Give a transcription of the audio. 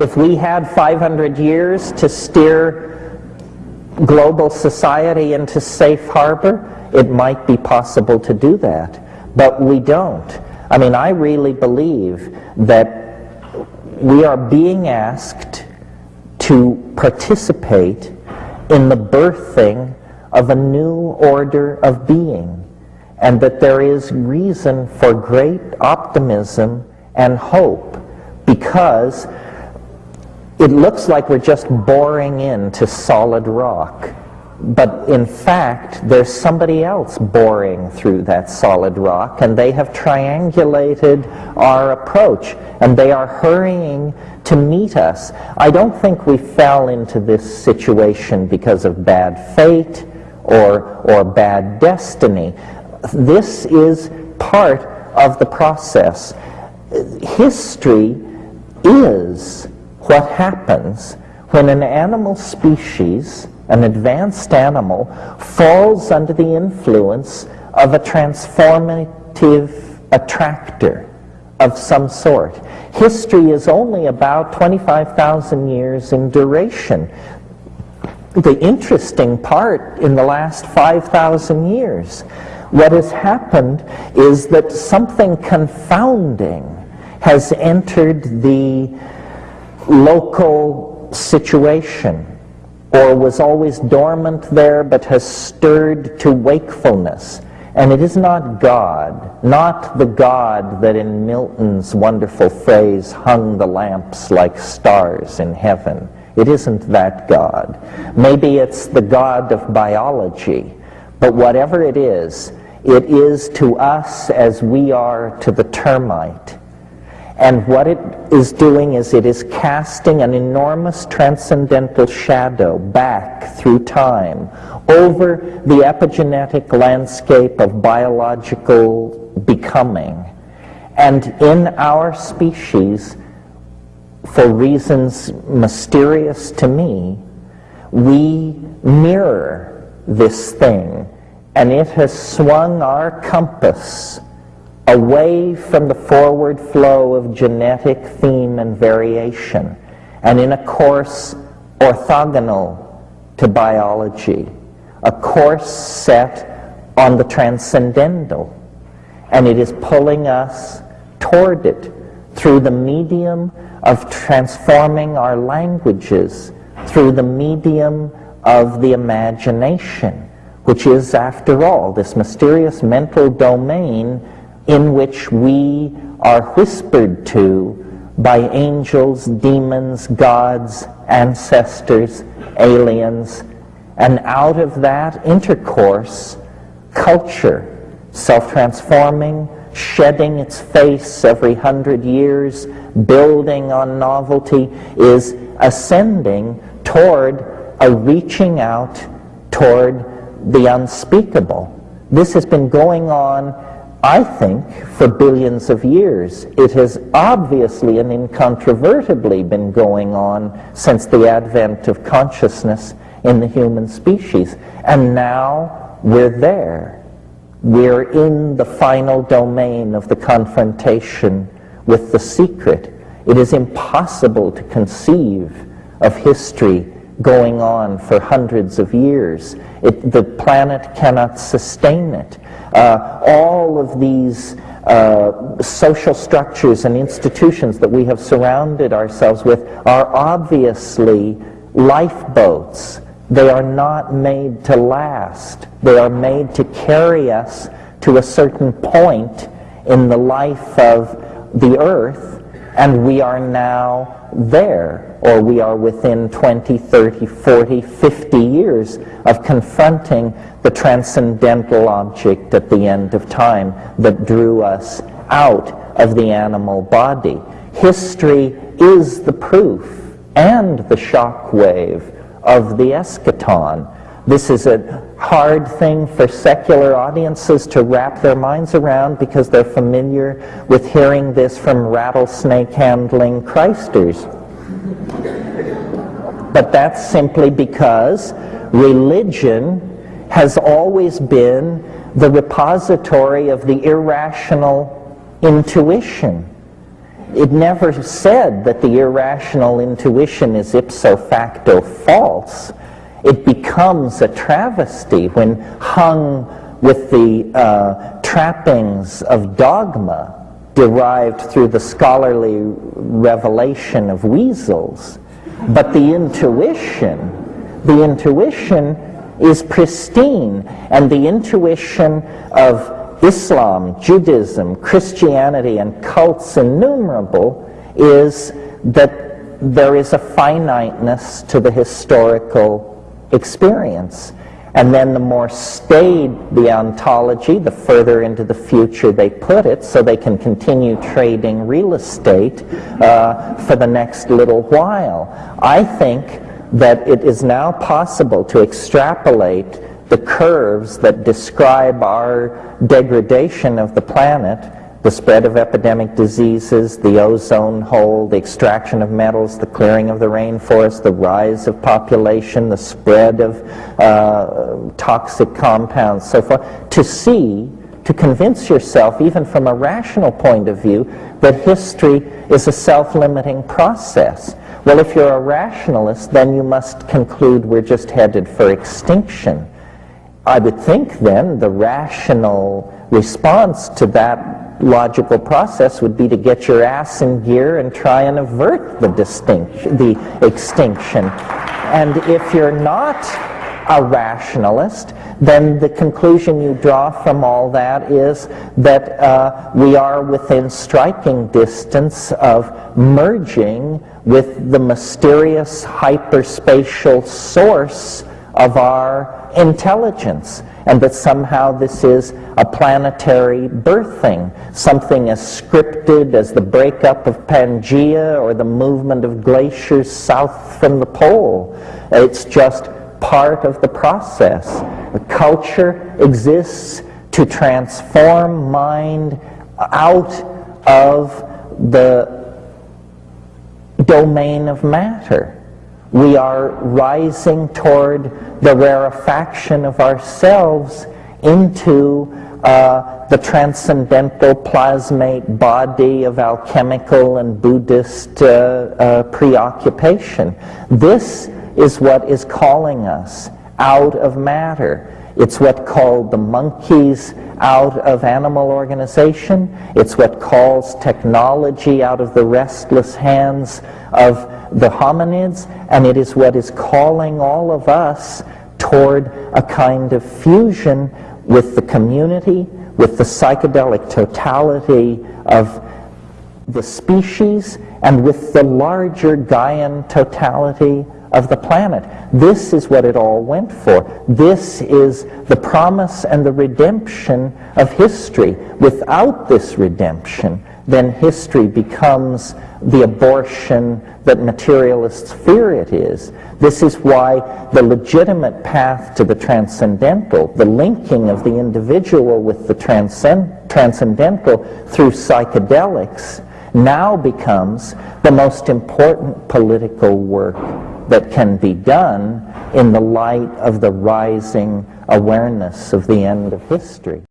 if we had 500 years to steer global society into safe harbor, it might be possible to do that. But we don't. I mean, I really believe that we are being asked to participate in the birthing of a new order of being, and that there is reason for great optimism and hope because it looks like we're just boring into solid rock. But in fact, there's somebody else boring through that solid rock, and they have triangulated our approach, and they are hurrying to meet us. I don't think we fell into this situation because of bad fate or, or bad destiny. This is part of the process. History is what happens when an animal species, an advanced animal, falls under the influence of a transformative attractor of some sort. History is only about 25,000 years in duration. The interesting part in the last 5,000 years, what has happened is that something confounding has entered the local situation or was always dormant there but has stirred to wakefulness. And it is not God, not the God that in Milton's wonderful phrase hung the lamps like stars in heaven. It isn't that God. Maybe it's the God of biology, but whatever it is, it is to us as we are to the termite. And what it is doing is it is casting an enormous transcendental shadow back through time over the epigenetic landscape of biological becoming. And in our species, for reasons mysterious to me, we mirror this thing, and it has swung our compass away from the forward flow of genetic theme and variation, and in a course orthogonal to biology, a course set on the transcendental, and it is pulling us toward it through the medium of transforming our languages, through the medium of the imagination, which is, after all, this mysterious mental domain in which we are whispered to by angels, demons, gods, ancestors, aliens, and out of that intercourse, culture, self-transforming, shedding its face every hundred years, building on novelty, is ascending toward a reaching out toward the unspeakable. This has been going on I think, for billions of years. It has obviously and incontrovertibly been going on since the advent of consciousness in the human species. And now we're there. We're in the final domain of the confrontation with the secret. It is impossible to conceive of history going on for hundreds of years. It, the planet cannot sustain it. Uh, all of these uh, social structures and institutions that we have surrounded ourselves with are obviously lifeboats. They are not made to last. They are made to carry us to a certain point in the life of the earth, and we are now there, or we are within 20, 30, 40, 50 years of confronting the transcendental object at the end of time that drew us out of the animal body. History is the proof and the shock wave of the eschaton. This is a hard thing for secular audiences to wrap their minds around because they're familiar with hearing this from rattlesnake handling Christers. But that's simply because religion has always been the repository of the irrational intuition. it never said that the irrational intuition is ipso facto false. It becomes a travesty when hung with the uh, trappings of dogma derived through the scholarly revelation of weasels. But the intuition, the intuition is pristine, and the intuition of Islam, Judaism, Christianity, and cults innumerable is that there is a finiteness to the historical experience. And then the more staid the ontology, the further into the future they put it, so they can continue trading real estate uh, for the next little while. I think that it is now possible to extrapolate the curves that describe our degradation of the planet the spread of epidemic diseases, the ozone hole, the extraction of metals, the clearing of the rainforest, the rise of population, the spread of uh, toxic compounds, so forth, to see, to convince yourself, even from a rational point of view, that history is a self-limiting process. Well, if you're a rationalist, then you must conclude we're just headed for extinction. I would think then the rational response to that logical process would be to get your ass in gear and try and avert the distinction, the extinction. And if you're not a rationalist, then the conclusion you draw from all that is that uh, we are within striking distance of merging with the mysterious hyperspatial source of our intelligence and that somehow this is a planetary birthing, something as scripted as the breakup of Pangea or the movement of glaciers south from the pole. It's just part of the process. Culture exists to transform mind out of the domain of matter. We are rising toward the rarefaction of ourselves into uh, the transcendental plasmate body of alchemical and Buddhist uh, uh, preoccupation. This is what is calling us out of matter. It's what called the monkeys out of animal organization. It's what calls technology out of the restless hands of the hominids, and it is what is calling all of us toward a kind of fusion with the community, with the psychedelic totality of the species, and with the larger Gaian totality of the planet. This is what it all went for. This is the promise and the redemption of history. Without this redemption, then history becomes the abortion that materialists fear it is. This is why the legitimate path to the transcendental, the linking of the individual with the transcend transcendental through psychedelics, now becomes the most important political work that can be done in the light of the rising awareness of the end of history.